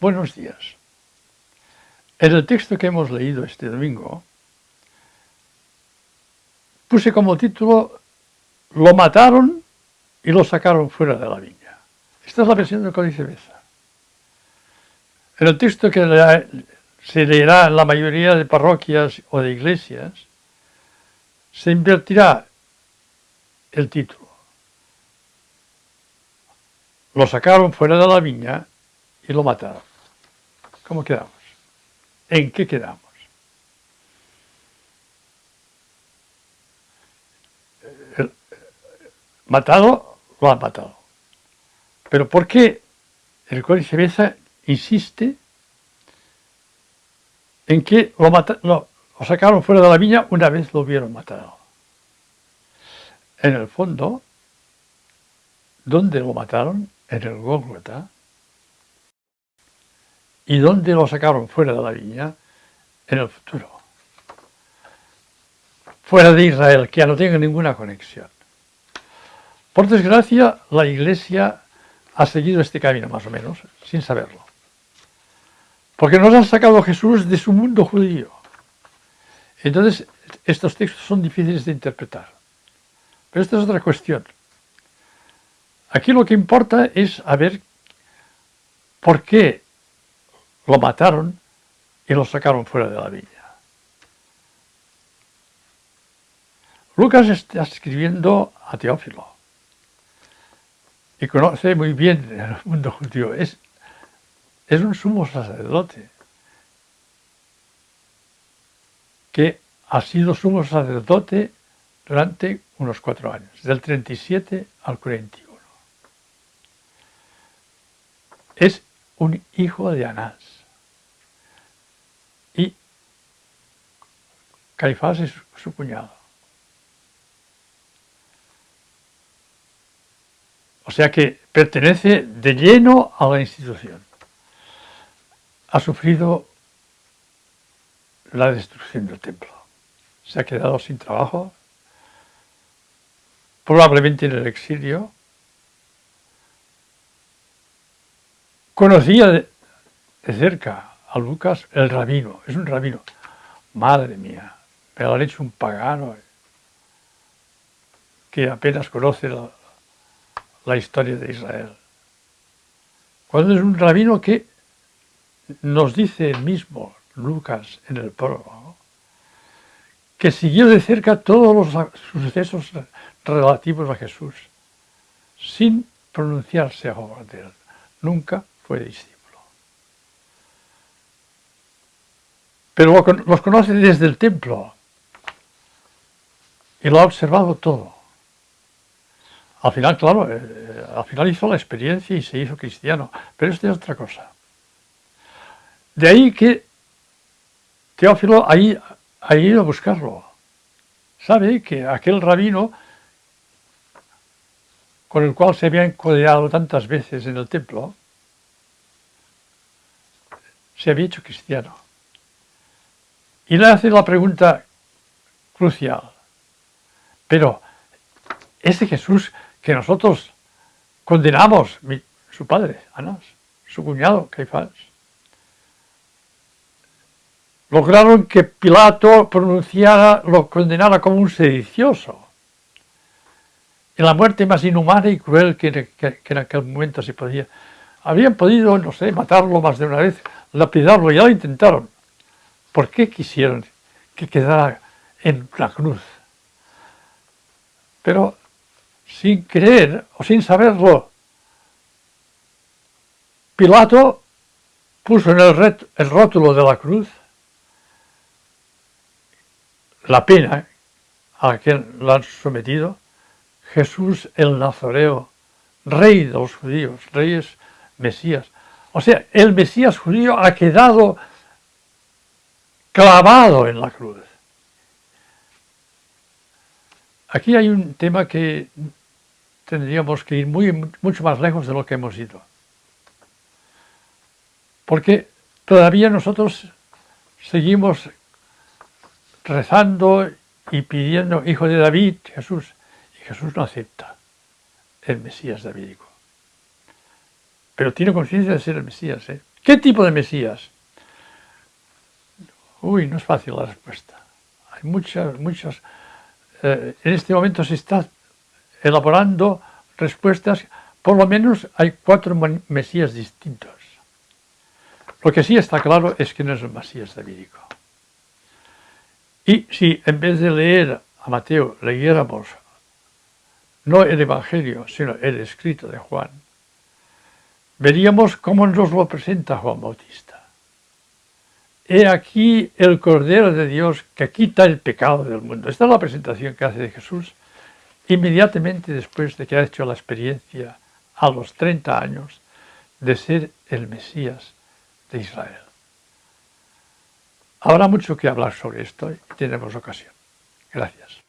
Buenos días. En el texto que hemos leído este domingo, puse como título Lo mataron y lo sacaron fuera de la viña. Esta es la versión del Códice Beza. En el texto que se leerá en la mayoría de parroquias o de iglesias, se invertirá el título. Lo sacaron fuera de la viña y lo mataron. ¿Cómo quedamos? ¿En qué quedamos? Matado, lo han matado. Pero ¿por qué el Códice Beza insiste en que lo, lo sacaron fuera de la viña una vez lo hubieron matado? En el fondo, ¿dónde lo mataron? En el Gólgota, ¿Y dónde lo sacaron fuera de la viña? En el futuro. Fuera de Israel, que ya no tenga ninguna conexión. Por desgracia, la Iglesia ha seguido este camino, más o menos, sin saberlo. Porque nos ha sacado Jesús de su mundo judío. Entonces, estos textos son difíciles de interpretar. Pero esta es otra cuestión. Aquí lo que importa es a ver por qué lo mataron y lo sacaron fuera de la villa. Lucas está escribiendo a Teófilo y conoce muy bien el mundo judío. Es, es un sumo sacerdote que ha sido sumo sacerdote durante unos cuatro años, del 37 al 41. Es un hijo de Anás. Caifás es su cuñado. O sea que pertenece de lleno a la institución. Ha sufrido la destrucción del templo. Se ha quedado sin trabajo, probablemente en el exilio. Conocía de, cerca a Lucas el rabino, es un rabino. Madre mía, pero han hecho un pagano que apenas conoce la, historia de Israel. Cuando es un rabino que nos dice el mismo Lucas en el prólogo, que siguió de cerca todos los sucesos relativos a Jesús, sin pronunciarse a favor de él. Nunca fue discípulo. Pero los conoce desde el templo, y lo ha observado todo. Al final, claro, eh, al final hizo la experiencia y se hizo cristiano, pero esto es otra cosa. De ahí que Teófilo ahí, ha ido a buscarlo. Sabe que aquel rabino con el cual se había encodeado tantas veces en el templo, se había hecho cristiano. Y le hace la pregunta crucial. Pero ese Jesús que nosotros condenamos, su padre, Anás, su cuñado, Caifás, lograron que Pilato pronunciara, lo condenara como un sedicioso. En la muerte más inhumana y cruel que, en aquel momento se podía. Habían podido, no sé, matarlo más de una vez, lapidarlo, ya lo intentaron. ¿Por qué quisieron que quedara en la cruz? Pero sin creer o sin saberlo, Pilato puso en el, el rótulo de la cruz la pena a la que lo han sometido, Jesús el Nazareo, rey de los judíos, reyes Mesías. O sea, el Mesías judío ha quedado clavado en la cruz. Aquí hay un tema que tendríamos que ir muy, mucho más lejos de lo que hemos ido. Porque todavía nosotros seguimos rezando y pidiendo, hijo de David, Jesús, y Jesús no acepta el Mesías davídico. Pero tiene conciencia de ser el Mesías, ¿eh? ¿Qué tipo de Mesías? Uy, no es fácil la respuesta. Hay muchas, muchas... Eh, en este momento se está elaborando respuestas, por lo menos hay cuatro Mesías distintos. Lo que sí está claro es que no es un Mesías davídico. Y si en vez de leer a Mateo leyéramos no el Evangelio, sino el escrito de Juan, veríamos cómo nos lo presenta Juan Bautista. He aquí el Cordero de Dios que quita el pecado del mundo. Esta es la presentación que hace de Jesús inmediatamente después de que ha hecho la experiencia a los 30 años de ser el Mesías de Israel. Habrá mucho que hablar sobre esto y tenemos ocasión. Gracias.